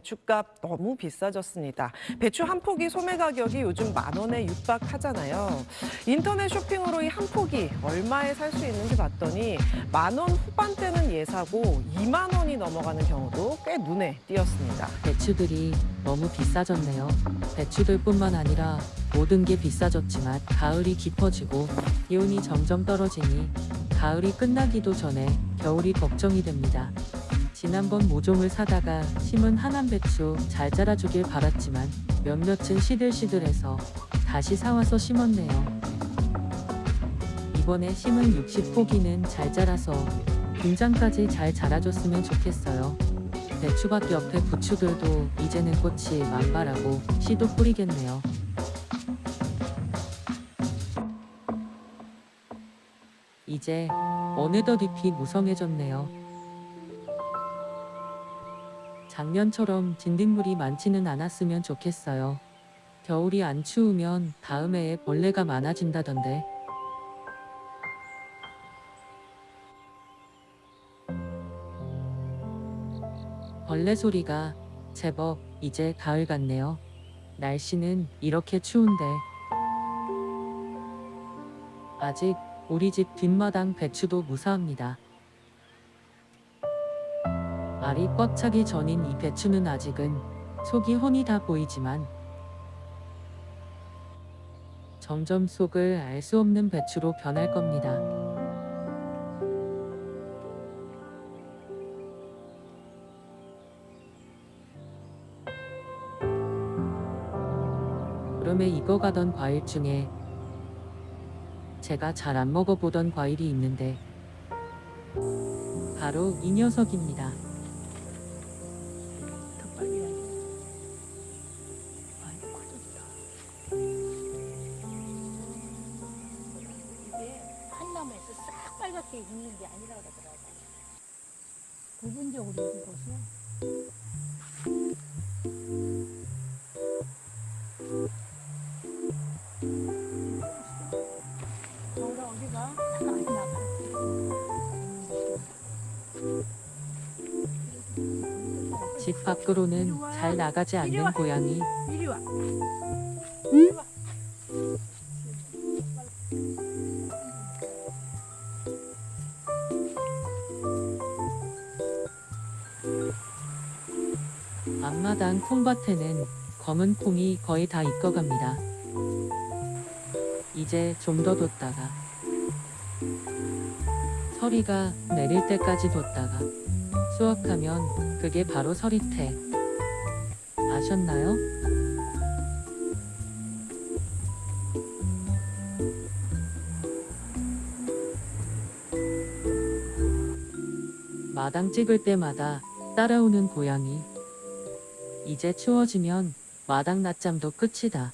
배추값 너무 비싸졌습니다. 배추 한 포기 소매 가격이 요즘 만 원에 육박하잖아요. 인터넷 쇼핑으로 이 한 포기 얼마에 살 수 있는지 봤더니 만 원 후반대는 예사고 2만 원이 넘어가는 경우도 꽤 눈에 띄었습니다. 배추들이 너무 비싸졌네요. 배추들뿐만 아니라 모든 게 비싸졌지만 가을이 깊어지고 기온이 점점 떨어지니 가을이 끝나기도 전에 겨울이 걱정이 됩니다. 지난번 모종을 사다가 심은 하남 배추 잘 자라주길 바랐지만 몇몇은 시들시들해서 다시 사와서 심었네요. 이번에 심은 60포기는 잘 자라서 김장까지 잘 자라줬으면 좋겠어요. 배추밭 옆에 부추들도 이제는 꽃이 만발하고 씨도 뿌리겠네요. 이제 어느덧 잎이 무성해졌네요. 작년처럼 진딧물이 많지는 않았으면 좋겠어요. 겨울이 안 추우면 다음 해에 벌레가 많아진다던데. 벌레 소리가 제법 이제 가을 같네요. 날씨는 이렇게 추운데 아직 우리 집 뒷마당 배추도 무사합니다. 알이 꽉 차기 전인 이 배추는 아직은 속이 훤히 다 보이지만 점점 속을 알 수 없는 배추로 변할 겁니다. 여름에 익어가던 과일 중에 제가 잘 안 먹어보던 과일이 있는데 바로 이 녀석입니다. 싹 빨갛게 익는 게 아니라 그러더라고. 부분적으로 어디가? 아니, 나가. 집 밖으로는 잘 나가지 않는 고양이. 이리 와. 앞마당 콩밭에는 검은 콩이 거의 다 익어갑니다. 이제 좀 더 뒀다가 서리가 내릴 때까지 뒀다가 수확하면 그게 바로 서리태. 아셨나요? 마당 찍을 때마다 따라오는 고양이. 이제 추워지면 마당 낮잠도 끝이다.